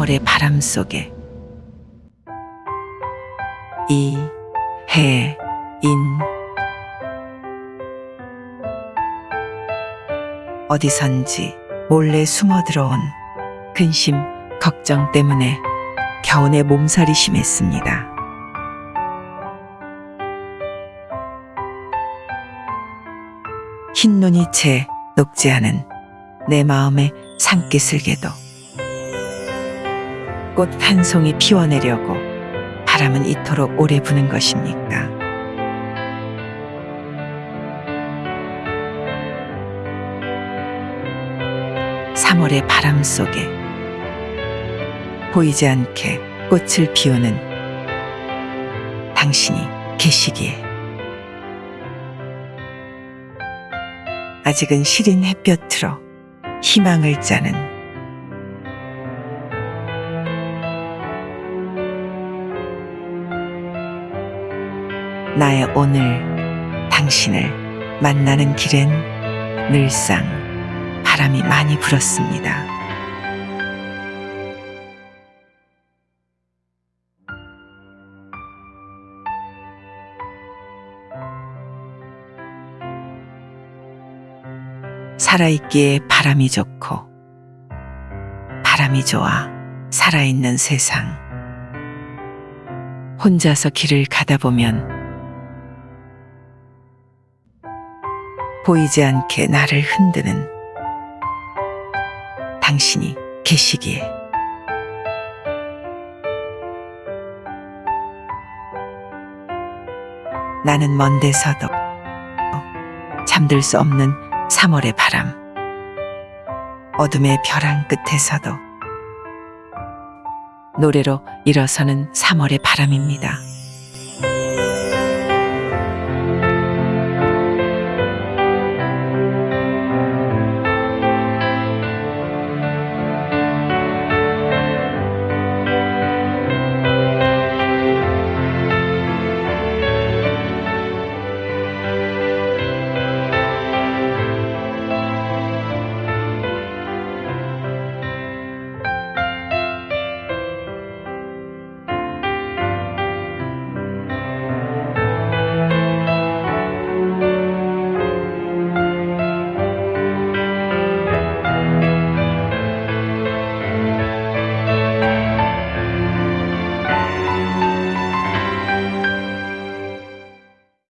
3월의 바람 속에 이, 해, 인 어디선지 몰래 숨어 들어온 근심, 걱정 때문에 겨우내 몸살이 심했습니다. 흰 눈이 채 녹지 않은 내 마음의 산기슭에도 꽃 한 송이 피워내려고 바람은 이토록 오래 부는 것입니까? 삼월의 바람 속에 보이지 않게 꽃을 피우는 당신이 계시기에 아직은 시린 햇볕으로 희망을 짜는 나의 오늘 당신을 만나는 길엔 늘상 바람이 많이 불었습니다. 살아있기에 바람이 좋고 바람이 좋아 살아있는 세상 혼자서 길을 가다 보면 보이지 않게 나를 흔드는 당신이 계시기에 나는 먼 데서도 잠들 수 없는 3월의 바람 어둠의 벼랑 끝에서도 노래로 일어서는 3월의 바람입니다.